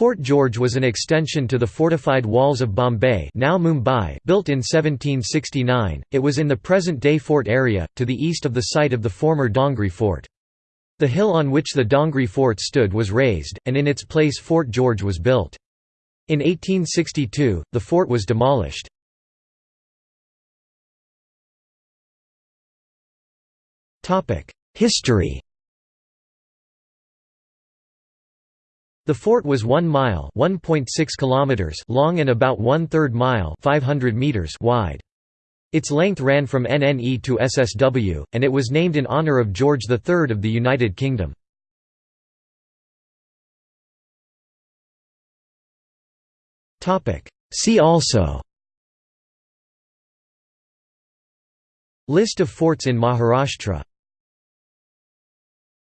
Fort George was an extension to the fortified walls of Bombay now Mumbai built in 1769, it was in the present-day fort area, to the east of the site of the former Dongri fort. The hill on which the Dongri fort stood was raised, and in its place Fort George was built. In 1862, the fort was demolished. History The fort was 1 mile (1.6 kilometers) long and about one-third mile (500 meters) wide. Its length ran from NNE to SSW, and it was named in honor of George III of the United Kingdom. See also List of forts in Maharashtra